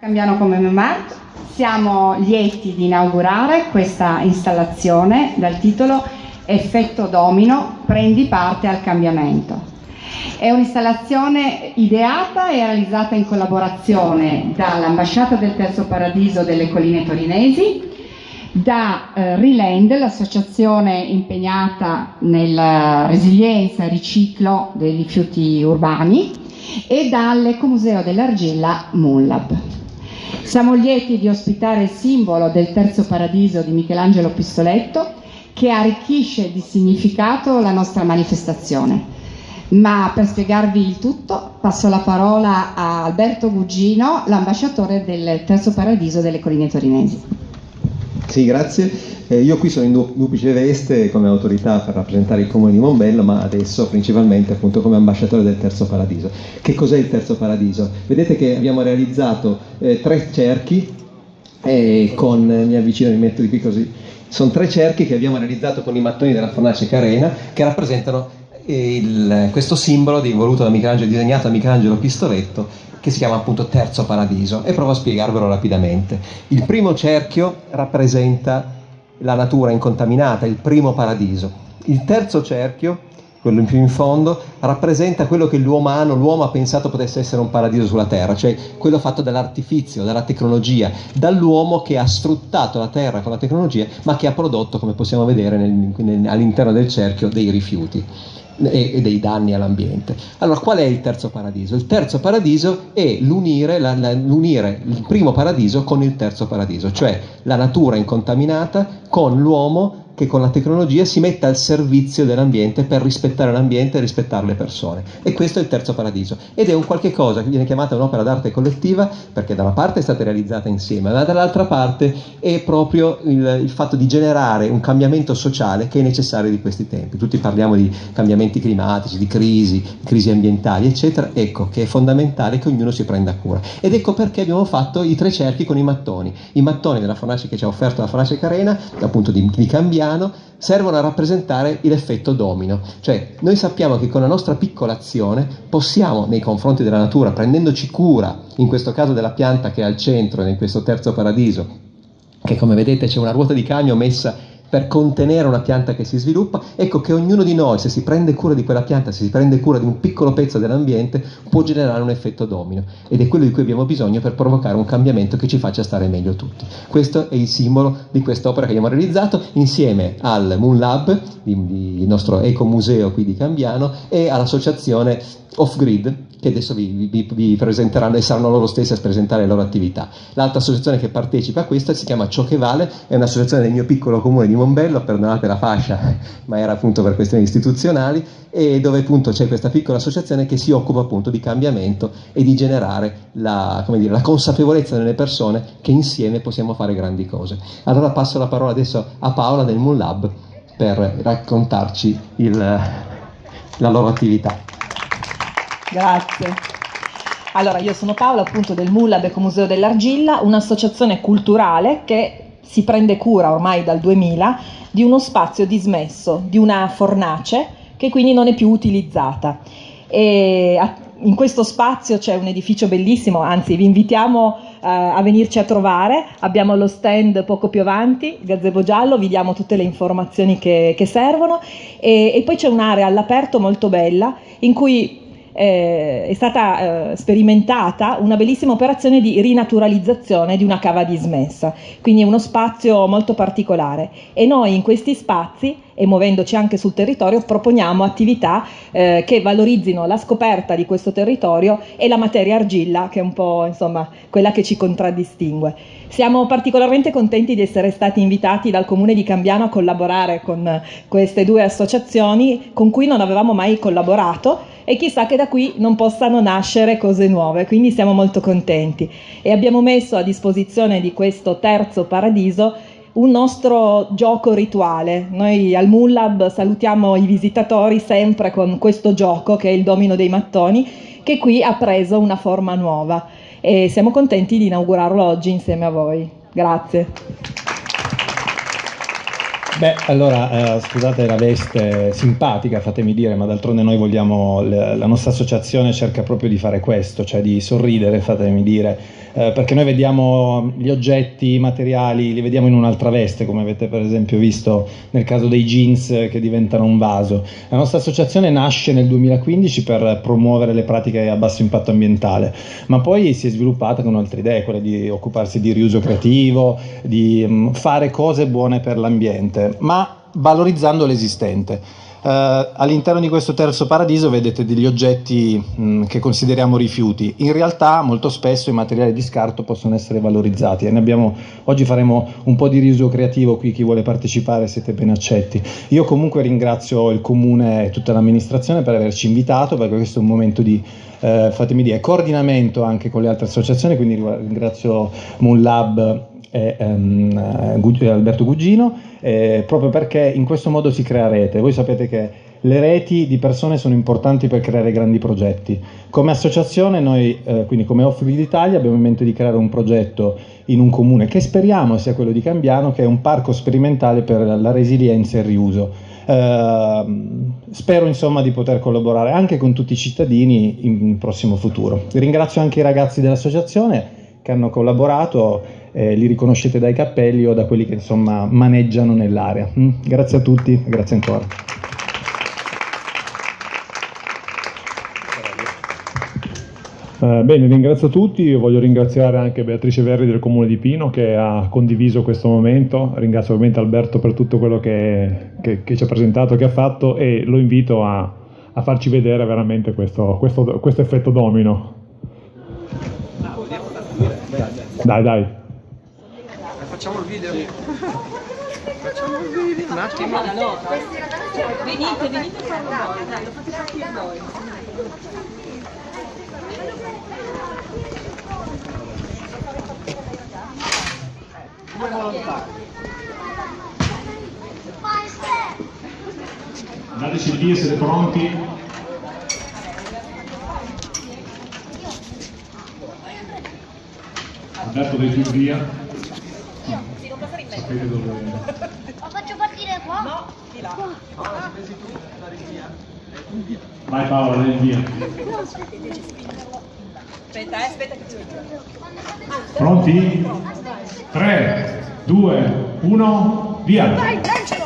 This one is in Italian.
Cambiano come Memart, siamo lieti di inaugurare questa installazione dal titolo Effetto domino, prendi parte al cambiamento. È un'installazione ideata e realizzata in collaborazione dall'Ambasciata del Terzo Paradiso delle Colline Torinesi, da eh, Riland, l'associazione impegnata nella resilienza e riciclo dei rifiuti urbani, e dall'Ecomuseo dell'Argilla Moonlab. Siamo lieti di ospitare il simbolo del terzo paradiso di Michelangelo Pistoletto che arricchisce di significato la nostra manifestazione. Ma per spiegarvi il tutto passo la parola a Alberto Gugino, l'ambasciatore del terzo paradiso delle colline torinesi. Sì, grazie. Eh, io qui sono in duplice veste come autorità per rappresentare il comune di Mombello, ma adesso principalmente appunto come ambasciatore del Terzo Paradiso. Che cos'è il Terzo Paradiso? Vedete che abbiamo realizzato eh, tre cerchi e con, mi avvicino, mi metto di qui così, sono tre cerchi che abbiamo realizzato con i mattoni della fornace Carena che rappresentano il, questo simbolo di, voluto da Michelangelo, disegnato da Michelangelo Pistoletto che si chiama appunto Terzo Paradiso e provo a spiegarvelo rapidamente. Il primo cerchio rappresenta la natura incontaminata, il primo paradiso. Il terzo cerchio, quello in più in fondo, rappresenta quello che l'uomo l'uomo ha pensato potesse essere un paradiso sulla Terra, cioè quello fatto dall'artifizio, dalla tecnologia, dall'uomo che ha sfruttato la Terra con la tecnologia, ma che ha prodotto, come possiamo vedere all'interno del cerchio, dei rifiuti e, dei danni all'ambiente. Allora, qual è il terzo paradiso? Il terzo paradiso è l'unire, la, la, l'unire il primo paradiso con il terzo paradiso, cioè la natura incontaminata con l'uomo che con la tecnologia si metta al servizio dell'ambiente per rispettare l'ambiente e rispettare le persone. E questo è il terzo paradiso. Ed è un qualche cosa che viene chiamata un'opera d'arte collettiva perché da una parte è stata realizzata insieme, ma dall'altra parte è proprio il, il fatto di generare un cambiamento sociale che è necessario di questi tempi. Tutti parliamo di cambiamenti climatici, di crisi, crisi ambientali, eccetera. Ecco che è fondamentale che ognuno si prenda cura. Ed ecco perché abbiamo fatto i tre cerchi con i mattoni. I mattoni della fornace che ci ha offerto la fornace Carena, appunto di, di cambiare piano servono a rappresentare l'effetto domino, cioè noi sappiamo che con la nostra piccola azione possiamo nei confronti della natura, prendendoci cura, in questo caso della pianta che è al centro, in questo terzo paradiso, che come vedete c'è una ruota di cambio messa per contenere una pianta che si sviluppa, ecco che ognuno di noi, se si prende cura di quella pianta, se si prende cura di un piccolo pezzo dell'ambiente, può generare un effetto domino ed è quello di cui abbiamo bisogno per provocare un cambiamento che ci faccia stare meglio tutti. Questo è il simbolo di quest'opera che abbiamo realizzato insieme al Moon Lab, il nostro ecomuseo qui di Cambiano, e all'associazione Off Grid, che adesso vi, vi, vi, presenteranno e saranno loro stessi a presentare le loro attività. L'altra associazione che partecipa a questa si chiama Ciò che Vale, è un'associazione del mio piccolo comune di Mombello, perdonate la fascia, ma era appunto per questioni istituzionali, e dove appunto c'è questa piccola associazione che si occupa appunto di cambiamento e di generare la, dire, la consapevolezza nelle persone che insieme possiamo fare grandi cose. Allora passo la parola adesso a Paola del Moon Lab per raccontarci il, la loro attività. Grazie. Allora, io sono Paola, appunto del MULAB Ecomuseo dell'Argilla, un'associazione culturale che si prende cura ormai dal 2000 di uno spazio dismesso, di una fornace che quindi non è più utilizzata. E in questo spazio c'è un edificio bellissimo, anzi vi invitiamo uh, a venirci a trovare, abbiamo lo stand poco più avanti, gazebo giallo, vi diamo tutte le informazioni che, che servono e, e poi c'è un'area all'aperto molto bella in cui eh, è stata eh, sperimentata una bellissima operazione di rinaturalizzazione di una cava dismessa, quindi è uno spazio molto particolare e noi in questi spazi e muovendoci anche sul territorio proponiamo attività eh, che valorizzino la scoperta di questo territorio e la materia argilla che è un po' insomma quella che ci contraddistingue. Siamo particolarmente contenti di essere stati invitati dal Comune di Cambiano a collaborare con queste due associazioni con cui non avevamo mai collaborato e chissà che da qui non possano nascere cose nuove, quindi siamo molto contenti e abbiamo messo a disposizione di questo terzo paradiso un nostro gioco rituale. Noi al Moonlab salutiamo i visitatori sempre con questo gioco che è il domino dei mattoni, che qui ha preso una forma nuova e siamo contenti di inaugurarlo oggi insieme a voi. Grazie. Beh, allora, eh, scusate la veste simpatica, fatemi dire, ma d'altronde noi vogliamo, la nostra associazione cerca proprio di fare questo, cioè di sorridere, fatemi dire, eh, perché noi vediamo gli oggetti materiali, li vediamo in un'altra veste, come avete per esempio visto nel caso dei jeans che diventano un vaso. La nostra associazione nasce nel 2015 per promuovere le pratiche a basso impatto ambientale, ma poi si è sviluppata con altre idee, quelle di occuparsi di riuso creativo, di mh, mm, fare cose buone per l'ambiente, ma valorizzando l'esistente. Uh, all'interno di questo terzo paradiso vedete degli oggetti mh, mm, che consideriamo rifiuti. In realtà molto spesso i materiali di scarto possono essere valorizzati e abbiamo, oggi faremo un po' di riuso creativo qui, chi vuole partecipare siete ben accetti. Io comunque ringrazio il comune e tutta l'amministrazione per averci invitato perché questo è un momento di eh, fatemi dire, coordinamento anche con le altre associazioni, quindi ringrazio Moonlab e um, Alberto Gugino, eh, proprio perché in questo modo si crea rete. Voi sapete che le reti di persone sono importanti per creare grandi progetti. Come associazione noi, eh, quindi come Offroad Italia, abbiamo in mente di creare un progetto in un comune che speriamo sia quello di Cambiano, che è un parco sperimentale per la resilienza e il riuso. Eh, spero insomma di poter collaborare anche con tutti i cittadini in prossimo futuro. Ringrazio anche i ragazzi dell'associazione che hanno collaborato eh, li riconoscete dai cappelli o da quelli che insomma maneggiano nell'area. Mm? Grazie a tutti, grazie ancora. Uh, bene, ringrazio tutti, Io voglio ringraziare anche Beatrice Verri del Comune di Pino che ha condiviso questo momento, ringrazio ovviamente Alberto per tutto quello che, che, che ci ha presentato, che ha fatto e lo invito a, a farci vedere veramente questo, questo, questo effetto domino. Dai, dai facciamo il video. facciamo il video. Un attimo. Venite, venite a farlo voi. Dai, lo fate partire voi. Due volontari. Dateci via, siete pronti? Dei più via. Sapete dove... Lo faccio partire qua? No, di là. Qua. Vai Paola, dai via. Aspetta, eh, aspetta che ci Pronti? 3, 2, 1, via! Vai, lancia!